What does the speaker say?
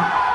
Man!